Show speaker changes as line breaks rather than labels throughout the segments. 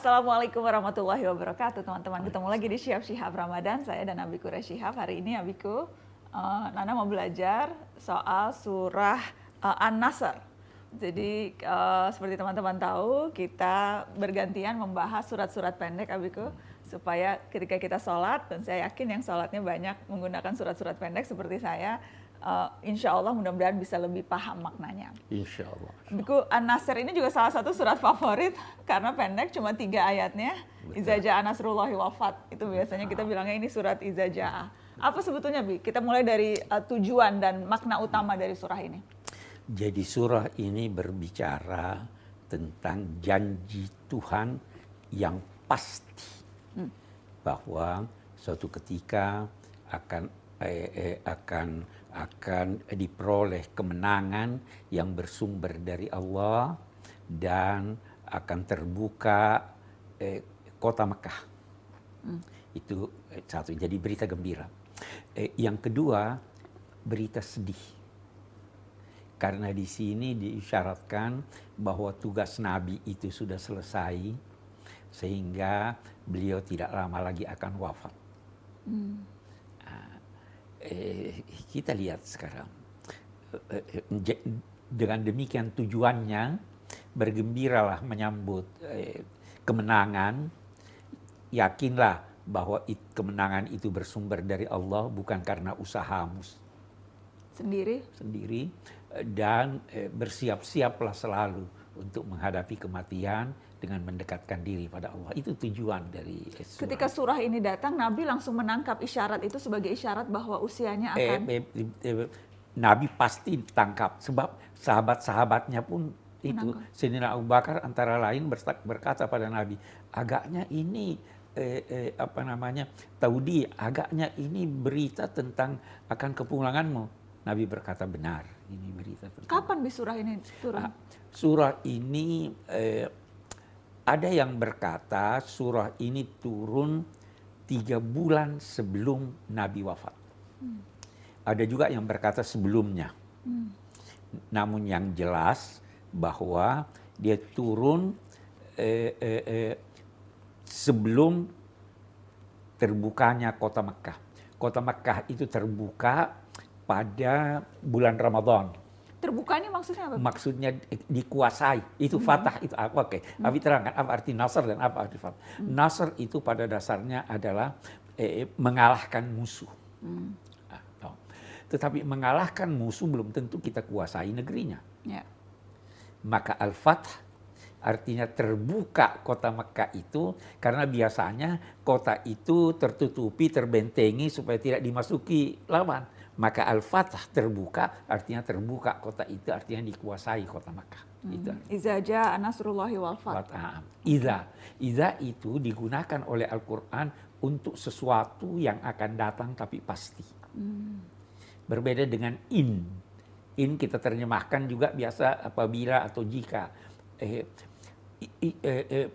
Assalamualaikum warahmatullahi wabarakatuh teman-teman. Ketemu lagi di Syihab Syihab Ramadan. Saya dan Abiku Syihab. Hari ini Abiku, uh, Nana mau belajar soal surah uh, An-Nasr. Jadi uh, seperti teman-teman tahu, kita bergantian membahas surat-surat pendek Abiku supaya ketika kita sholat dan saya yakin yang sholatnya banyak menggunakan surat-surat pendek seperti saya uh, insya Allah mudah-mudahan bisa lebih paham maknanya.
Insya Allah.
Buku An-Nasr ini juga salah satu surat favorit karena pendek cuma tiga ayatnya. Izaja Anasrullahi wafat itu biasanya kita bilangnya ini surat Izaja. Apa sebetulnya Bi? Kita mulai dari uh, tujuan dan makna utama dari surah ini.
Jadi surah ini berbicara tentang janji Tuhan yang pasti hmm. bahwa suatu ketika akan akan akan diperoleh kemenangan yang bersumber dari Allah dan akan terbuka eh, kota Mekah. Hmm. Itu eh, satu. Jadi berita gembira. Eh, yang kedua berita sedih. Karena di sini diisyaratkan bahwa tugas Nabi itu sudah selesai sehingga beliau tidak lama lagi akan wafat. Hmm eh, kita lihat sekarang. Eh, eh, dengan demikian tujuannya bergembiralah menyambut eh, kemenangan. Yakinlah bahwa it, kemenangan itu bersumber dari Allah bukan karena usahamu
sendiri?
sendiri. Eh, dan eh, bersiap-siaplah selalu untuk menghadapi kematian dengan mendekatkan diri pada Allah. Itu tujuan dari
surah. Ketika surah ini datang, Nabi langsung menangkap isyarat itu sebagai isyarat bahwa usianya eh, akan... Eh, eh,
eh, Nabi pasti ditangkap sebab sahabat-sahabatnya pun itu Sayyidina Abu Bakar antara lain berkata pada Nabi, agaknya ini eh, eh, apa namanya taudi, agaknya ini berita tentang akan kepulanganmu. Nabi berkata benar, ini berita tentang.
Kapan di surah ini turun? Ah,
surah ini eh, ada yang berkata surah ini turun tiga bulan sebelum Nabi wafat. Hmm. Ada juga yang berkata sebelumnya. Hmm. Namun yang jelas bahwa dia turun eh, eh, eh, sebelum terbukanya kota Mekah. Kota Mekah itu terbuka pada bulan Ramadan
Terbuka ini maksudnya apa?
Maksudnya dikuasai. Itu hmm. fatah itu apa? Oke. Okay. Hmm. Abi terangkan apa arti nasr dan apa arti fatah. Hmm. Nasr itu pada dasarnya adalah eh, mengalahkan musuh. Hmm. Nah, Tetapi mengalahkan musuh belum tentu kita kuasai negerinya. Ya. Maka al-fath artinya terbuka kota Mekah itu karena biasanya kota itu tertutupi, terbentengi supaya tidak dimasuki lawan maka al-fatah terbuka artinya terbuka kota itu artinya dikuasai kota Makkah. Hmm. Itu.
Izaja anasrullahi wal
fatah. Iza. Iza itu digunakan oleh Al-Qur'an untuk sesuatu yang akan datang tapi pasti. Hmm. Berbeda dengan in. In kita terjemahkan juga biasa apabila atau jika eh, eh, eh,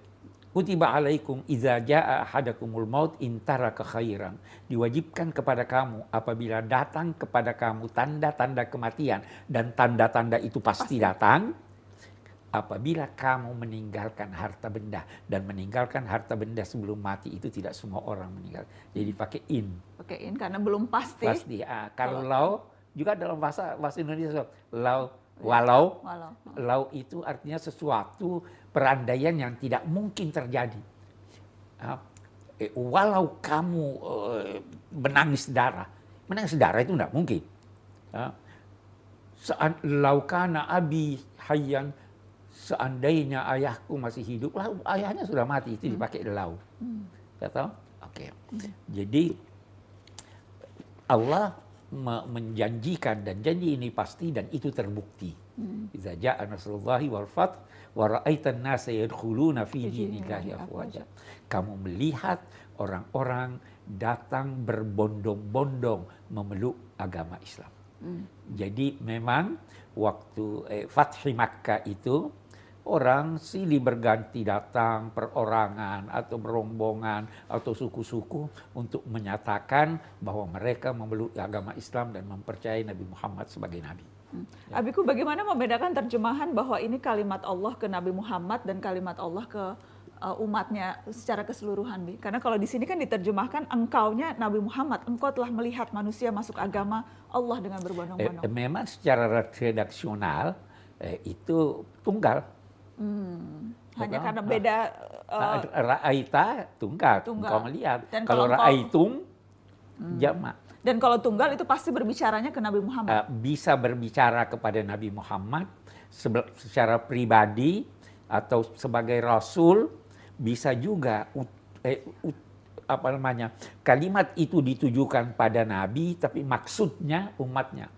Kutiba alaikum idza jaa ahadakumul maut intara kekhairan. Diwajibkan kepada kamu apabila datang kepada kamu tanda-tanda kematian dan tanda-tanda itu pasti, pasti datang apabila kamu meninggalkan harta benda dan meninggalkan harta benda sebelum mati itu tidak semua orang meninggal. Jadi pakai in.
Pakai in karena belum pasti.
Pasti. Ah, kalau lau juga dalam bahasa bahasa Indonesia lau Walau, walau, lau itu artinya sesuatu perandaian yang tidak mungkin terjadi. Eh, walau kamu eh, menangis darah, menangis darah itu tidak mungkin. Saat laukana abi hayyan, seandainya ayahku masih hidup, lah ayahnya sudah mati itu hmm. dipakai lau. Hmm. Oke. Okay. Hmm. Jadi Allah menjanjikan dan janji ini pasti dan itu terbukti. Hmm. Iza ja'a nasrullahi wal fath wa ra'aitan nasa yadkhuluna fi dinillahi afwaja. Kamu melihat orang-orang datang berbondong-bondong memeluk agama Islam. Hmm. Jadi memang waktu eh, Fathi Makkah itu orang silih berganti datang perorangan atau berombongan atau suku-suku untuk menyatakan bahwa mereka memeluk agama Islam dan mempercayai Nabi Muhammad sebagai nabi.
Hmm. Ya. Abiku bagaimana membedakan terjemahan bahwa ini kalimat Allah ke Nabi Muhammad dan kalimat Allah ke uh, umatnya secara keseluruhan, Bi? Karena kalau di sini kan diterjemahkan engkaunya Nabi Muhammad, engkau telah melihat manusia masuk agama Allah dengan berbondong-bondong.
Eh, memang secara redaksional eh, itu tunggal.
Hmm, hanya
Bukan?
karena
Ah.
beda uh,
Nah, Ra'aita tunggal,
Tunggal.
engkau melihat.
Dan
Kalau
kalau engkau-
ra'aitum jamak.
dan kalau tunggal itu pasti berbicaranya ke Nabi Muhammad.
Eh, bisa berbicara kepada Nabi Muhammad secara pribadi atau sebagai rasul, bisa juga ut- eh, ut- apa namanya kalimat itu ditujukan pada Nabi, tapi maksudnya umatnya.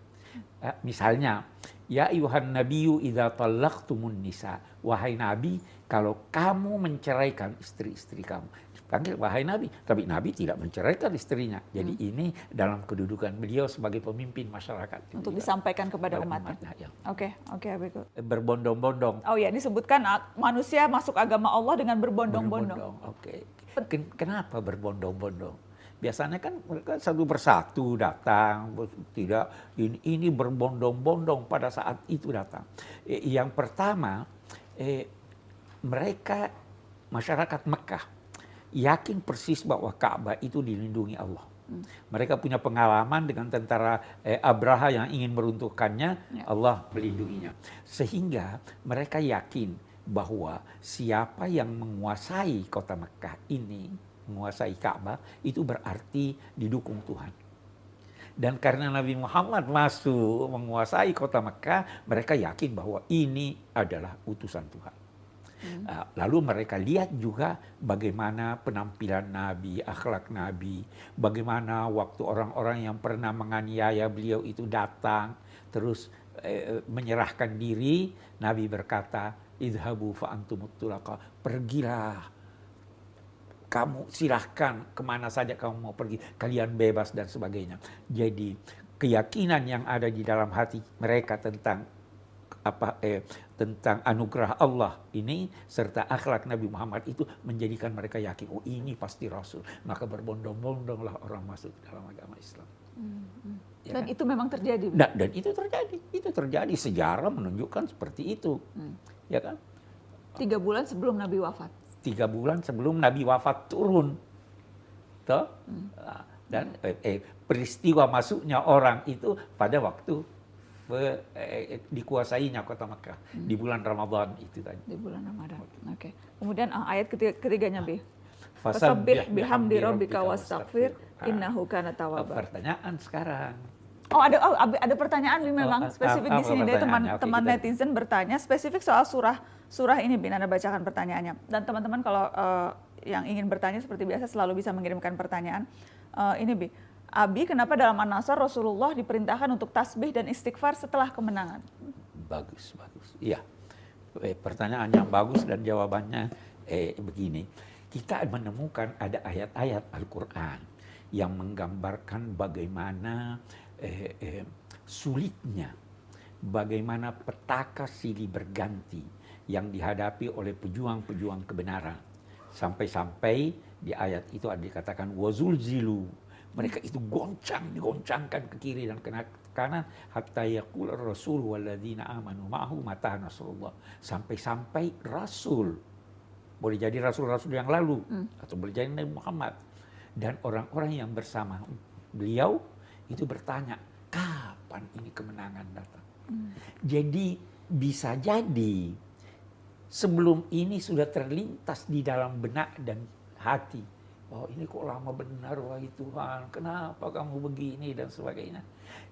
Eh, misalnya, ya ayuhan nabiyyu idza talaqtumun nisa, wahai Nabi, kalau kamu menceraikan istri-istri kamu, panggil wahai Nabi, tapi Nabi tidak menceraikan istrinya. Jadi ini dalam kedudukan beliau sebagai pemimpin masyarakat
untuk
Gitu,
disampaikan kepada
kepada
umatnya.
umatnya, ya.
Oke, oke, Abiku.
Berbondong-bondong.
Oh ya, disebutkan manusia masuk agama Allah dengan berbondong-bondong.
Berbondong, Oke. Ken- Kenapa berbondong-bondong? Biasanya kan mereka satu persatu datang, tidak ini, ini berbondong-bondong pada saat itu datang. Eh, Yang pertama, eh, mereka masyarakat Mekah yakin persis bahwa Ka'bah itu dilindungi Allah. Mereka punya pengalaman dengan tentara eh, Abraha yang ingin meruntuhkannya,
Ya.
Allah melindunginya. Sehingga mereka yakin bahwa siapa yang menguasai kota Mekah ini, menguasai Ka'bah, itu berarti didukung Tuhan. Dan karena Nabi Muhammad masuk menguasai kota Mekah, mereka yakin bahwa ini adalah utusan Tuhan. Uh, Lalu mereka lihat juga bagaimana penampilan Nabi, akhlak Nabi, bagaimana waktu orang-orang yang pernah menganiaya beliau itu datang, terus eh, menyerahkan diri, Nabi berkata, idhabu fa'antumut tulaqa, pergilah, kamu silahkan ke mana saja kamu mau pergi, kalian bebas dan sebagainya. Jadi keyakinan yang ada di dalam hati mereka tentang apa eh, tentang anugerah Allah ini serta akhlak Nabi Muhammad itu menjadikan mereka yakin oh ini pasti Rasul. Maka berbondong-bondonglah orang masuk dalam agama Islam. Ya
Dan
kan?
itu memang terjadi.
Nah, dan itu terjadi. Itu terjadi. Sejarah menunjukkan seperti itu. Ya kan?
Tiga bulan sebelum Nabi wafat.
Tiga bulan sebelum Nabi wafat turun toh Nah, dan eh, eh, peristiwa masuknya orang itu pada waktu pe- eh, dikuasainya kota Mekah di bulan Ramadan itu tadi
di bulan Ramadan. Oke. Kemudian ah, ayat ketiga, ketiganya Bi.
Fasabbih
bihamdi rabbika wastaghfir
Ah.
innahu kana tawwaba.
pertanyaan sekarang
Oh ada oh, ada pertanyaan Bi memang
Oh,
spesifik
apa-
di sini dari teman?
Oke,
teman
kita-
netizen bertanya spesifik soal surah surah ini Bin Anda bacakan pertanyaannya. Dan teman-teman kalau eh, yang ingin bertanya seperti biasa selalu bisa mengirimkan pertanyaan. Eh, ini Bi. Abi, kenapa dalam An-Nasr Rasulullah diperintahkan untuk tasbih dan istighfar setelah kemenangan?
bagus bagus iya Eh, pertanyaan yang bagus dan jawabannya eh, begini kita menemukan ada ayat-ayat Al-Quran yang menggambarkan bagaimana sulitnya bagaimana petaka silih berganti yang dihadapi oleh pejuang-pejuang kebenaran. Sampai-sampai di ayat itu ada dikatakan wazul zilu. Mereka itu goncang digoncangkan ke kiri dan ke kanan. Hatta yaqul rasul walladzina amanu ma'ahu mata nasrullah. Sampai-sampai rasul. Boleh jadi rasul-rasul yang lalu. Atau boleh jadi Nabi Muhammad. Dan orang-orang yang bersama beliau itu bertanya kapan ini kemenangan datang? Jadi bisa jadi sebelum ini sudah terlintas di dalam benak dan hati bahwa ini kok lama benar wahai Tuhan kenapa kamu begini? dan sebagainya.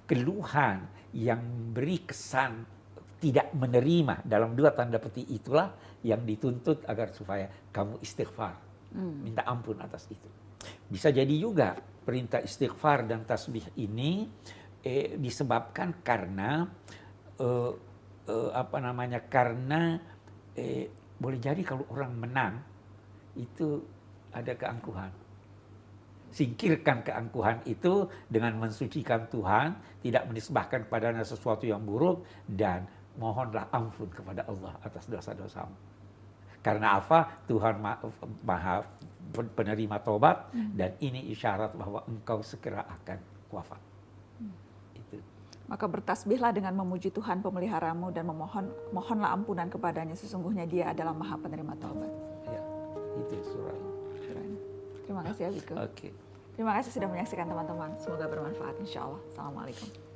Keluhan yang beri kesan tidak menerima dalam dua tanda petik itulah yang dituntut agar supaya kamu istighfar minta ampun atas itu. Bisa jadi juga perintah istighfar dan tasbih ini eh, disebabkan karena eh, eh, apa namanya karena eh, boleh jadi kalau orang menang itu ada keangkuhan. Singkirkan keangkuhan itu dengan mensucikan Tuhan, tidak menisbahkan kepadanya sesuatu yang buruk dan mohonlah ampun kepada Allah atas dosa-dosamu. Karena apa? Tuhan ma- maha penerima tobat dan ini isyarat bahwa engkau segera akan wafat. Itu.
Maka bertasbihlah dengan memuji Tuhan pemeliharamu dan memohon mohonlah ampunan kepadanya sesungguhnya dia adalah maha penerima taubat.
Ya. itu surah.
Terima kasih Abiku.
Oke.
Terima kasih sudah menyaksikan teman-teman. Semoga bermanfaat insya Allah. Assalamualaikum.